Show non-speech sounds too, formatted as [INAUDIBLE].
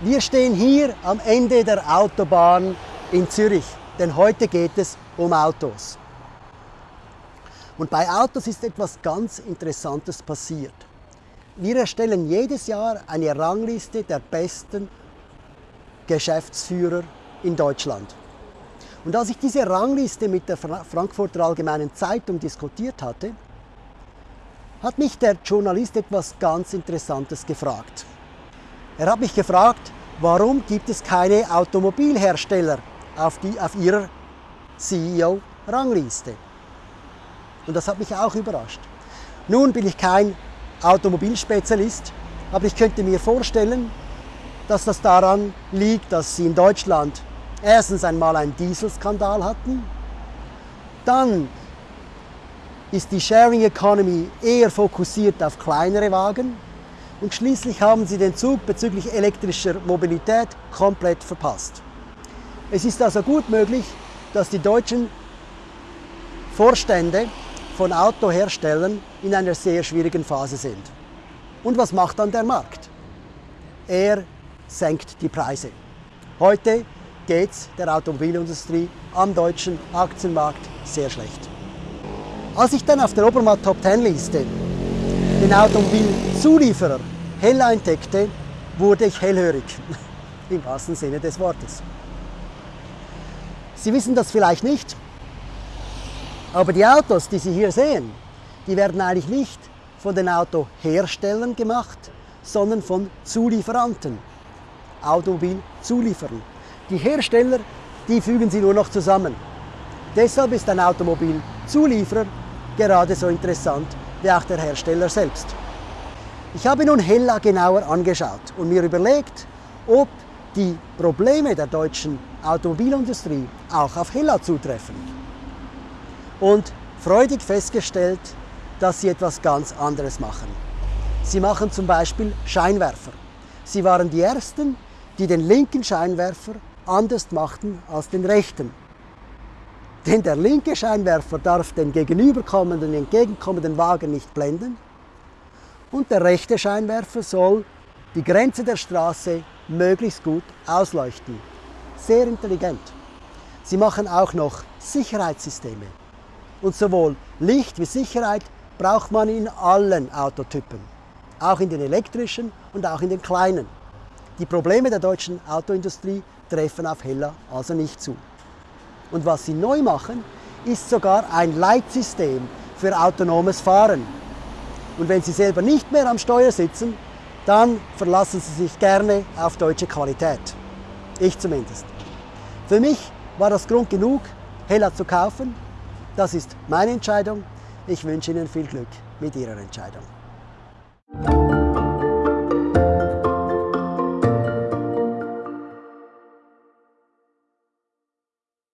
Wir stehen hier am Ende der Autobahn in Zürich, denn heute geht es um Autos. Und bei Autos ist etwas ganz Interessantes passiert. Wir erstellen jedes Jahr eine Rangliste der besten Geschäftsführer in Deutschland. Und als ich diese Rangliste mit der Frankfurter Allgemeinen Zeitung diskutiert hatte, hat mich der Journalist etwas ganz Interessantes gefragt. Er hat mich gefragt, warum gibt es keine Automobilhersteller auf, die, auf ihrer CEO-Rangliste? Und das hat mich auch überrascht. Nun bin ich kein Automobilspezialist, aber ich könnte mir vorstellen, dass das daran liegt, dass sie in Deutschland erstens einmal einen Dieselskandal hatten, dann ist die Sharing Economy eher fokussiert auf kleinere Wagen und schließlich haben sie den Zug bezüglich elektrischer Mobilität komplett verpasst. Es ist also gut möglich, dass die deutschen Vorstände von Autoherstellern in einer sehr schwierigen Phase sind. Und was macht dann der Markt? Er senkt die Preise. Heute geht es der Automobilindustrie am deutschen Aktienmarkt sehr schlecht. Als ich dann auf der Obermatt Top 10 Liste den Automobilzulieferer Hella entdeckte, wurde ich hellhörig, [LAUGHS] im wahrsten Sinne des Wortes. Sie wissen das vielleicht nicht, aber die Autos, die Sie hier sehen, die werden eigentlich nicht von den Autoherstellern gemacht, sondern von Zulieferanten, Automobilzulieferern. Die Hersteller, die fügen sie nur noch zusammen. Deshalb ist ein Automobilzulieferer gerade so interessant wie auch der Hersteller selbst. Ich habe nun Hella genauer angeschaut und mir überlegt, ob die Probleme der deutschen Automobilindustrie auch auf Hella zutreffen. Und freudig festgestellt, dass sie etwas ganz anderes machen. Sie machen zum Beispiel Scheinwerfer. Sie waren die Ersten, die den linken Scheinwerfer anders machten als den rechten. Denn der linke Scheinwerfer darf den gegenüberkommenden, entgegenkommenden Wagen nicht blenden und der rechte Scheinwerfer soll die Grenze der Straße möglichst gut ausleuchten. Sehr intelligent. Sie machen auch noch Sicherheitssysteme. Und sowohl Licht wie Sicherheit braucht man in allen Autotypen, auch in den elektrischen und auch in den kleinen. Die Probleme der deutschen Autoindustrie treffen auf Hella also nicht zu. Und was sie neu machen, ist sogar ein Leitsystem für autonomes Fahren. Und wenn Sie selber nicht mehr am Steuer sitzen, dann verlassen Sie sich gerne auf deutsche Qualität. Ich zumindest. Für mich war das Grund genug, Hella zu kaufen. Das ist meine Entscheidung. Ich wünsche Ihnen viel Glück mit Ihrer Entscheidung.